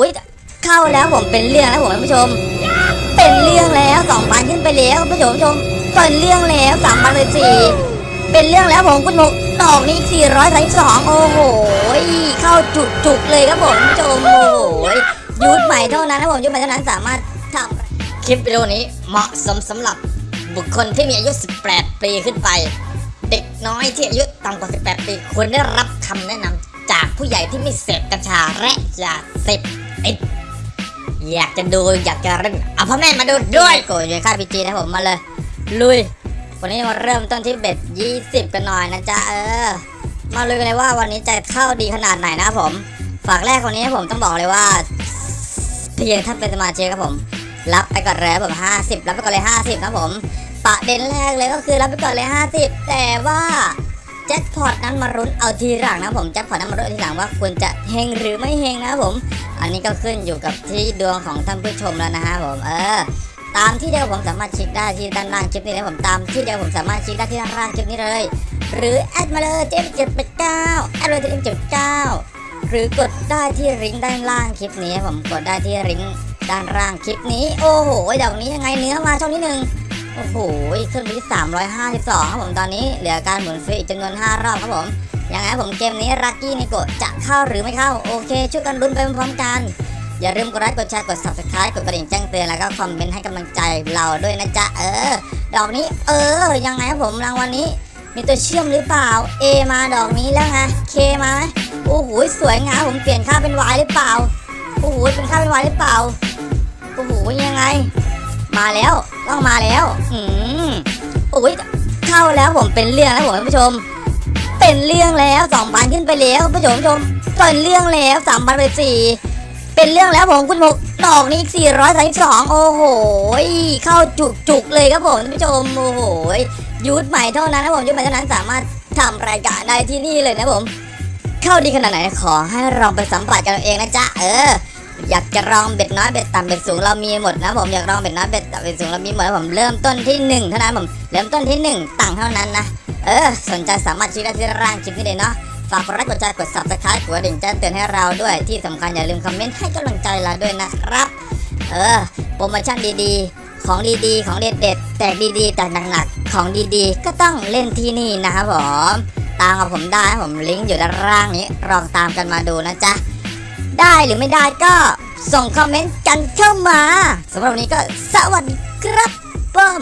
อุ้ยเข้าแล้วผมเป็นเรื่องแล้วผมท่านผู้ชม เป็นเรื่องแล้วสองพันขึ้นไปแล้วคุณผู้ชมชมเป็นเรื่องแล้วสามพันเลยสี่เป็นเรื่องแล้วผมคุณหมกดอกนี้สี่ร้อยสามสองโอ้โหเข้าจุกจุกเลยครับผมคุณผู้ชมโอ้โหยุดใหม่เท่านั้นนะผมยุดใหม่เท่านั้นสามารถทำคลิปวิดีโอนี้เหมาะสมสำหรับบุคคลที่มีอายุ 18 ปีขึ้นไป เด็กน้อยที่อายุต่ำกว่า 18 ปีควรได้รับคำแนะนำจากผู้ใหญ่ที่ไม่เสพกัญชาและยาเสพ ติด อยากจะดูอยากจะเล่นเอาพ่อแม่มาดูด้วยโกยค่าพีจีนะผมมาเลย ลุย วันนี้มาเริ่มต้นที่เบ็ด20กันหน่อยนะจ๊ะเออ มาลุยกันเลยว่าวันนี้จะเข้าดีขนาดไหนนะครับผมฝากแรกวันนี้ผมต้องบอกเลยว่า เพียงถ้าเป็นสมาชิกครับผม รับไปก่อนเลยครับผม50รับไปก่อนเลย50ครับผมประเด็นแรกเลยก็คือรับไปก่อนเลย50แต่ว่าแจ็คพอตนั้นมารุ้นเอาทีหลังนะผมแจ็คพอตนั้นมารุ้นเอาทีหลังว่าควรจะเฮงหรือไม่เฮงนะครับผม อันนี้ก็ขึ้นอยู่กับที่ดวงของท่านผู้ชมแล้วนะฮะผมเออตามที่เดียวผมสามารถเช็คได้ที่ด้านล่างคลิปนี้นะผมตามที่เดียวผมสามารถเช็คได้ที่ด้านล่างคลิปนี้เลย หรือแอดมาเลยเจ็ดเจ็ดแปดเก้าแอดเลยเจ็ดเจ็ดเก้าหรือกดได้ที่ลิงก์ด้านล่างคลิปนี้ผมกดได้ที่ลิงก์ด้านล่างคลิปนี้ โอ้โหดอกนี้ยังไงเนื้อมาช่องที่หนึ่งโอ้โหขึ้นไปที่352ครับผมตอนนี้เหลือการหมุนฟรีอีกจำนวน5รอบครับผม ยังไงผมเกมนี้รักกี้นิโกะจะเข้าหรือไม่เข้า โอเค ช่วยกันลุ้นไปพร้อมกัน อย่าลืมกดไลค์กดแชร์กด subscribe กดกระดิ่งแจ้งเตือนแล้วก็คอมเมนต์ให้กำลังใจเราด้วยนะจ๊ะเออ ดอกนี้ เออ ยังไงครับผมรางวัลนี้ มีตัวเชื่อมหรือเปล่า A มาดอกนี้แล้วไง K มาไหมโอ้โหสวยงามผมเปลี่ยนค่าเป็น Y หรือเปล่าโอ้โหเป็นค่าเป็น Y หรือเปล่าโอ้โหยังไง มาแล้วต้องมาแล้ว อืมโอ้ยเข้าแล้วผมเป็นเรื่องแล้วผมท่านผู้ชม เป็นเรื่องแล้วสองพันขึ้นไปแล้วผู้ชมชมเป็นเรื่องแล้วสามพันไปสี่เป็นเรื่องแล้วผมคุณหมกดอกนี้สี่ร้อยสามสองโอ้โห เข้าจุกจุกๆเลยครับผมท่านผู้ชม โอ้โหยุดใหม่เท่านั้นนะผมยุดใหม่เท่านั้นสามารถทำรายการได้ที่นี่เลยนะผม เข้าดีขนาดไหนขอให้ลองไปสัมผัสกันเองนะจ๊ะ เออ อยากจะลองเบ็ดน้อยเบ็ดต่ำเบ็ดสูงเรามีหมดนะผมอยากลองเบ็ดน้อยเบ็ดต่ำเบ็ดสูงเรามีหมดนะผมเริ่มต้นที่หนึ่งเท่านั้นผมเริ่มต้นที่หนึ่งตังเท่านั้นนะเออสนใจสามารถชี้ได้ที่ร่างคลิปนี้เลยเนาะฝากกดไลค์กดแชร์กด subscribe กดกระดิ่งแจ้งเตือนให้เราด้วยที่สำคัญอย่าลืมคอมเมนต์ให้กำลังใจเราด้วยนะครับ เออโปรโมชั่นดีๆ ของดีๆ ของเด็ดๆแตกดีๆแตกหนักๆของดีๆ ก็ต้องเล่นที่นี่นะครับผมตามกับผมได้ผมลิงก์อยู่ด้านล่างนี้ลองตามกันมาดูนะจ๊ะ ได้หรือไม่ได้ก็ส่งคอมเมนต์กันเข้ามาสำหรับวันนี้ก็สวัสดีครับป้อม